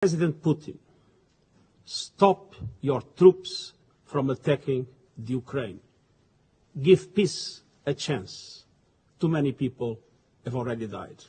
President Putin, stop your troops from attacking the Ukraine. Give peace a chance. Too many people have already died.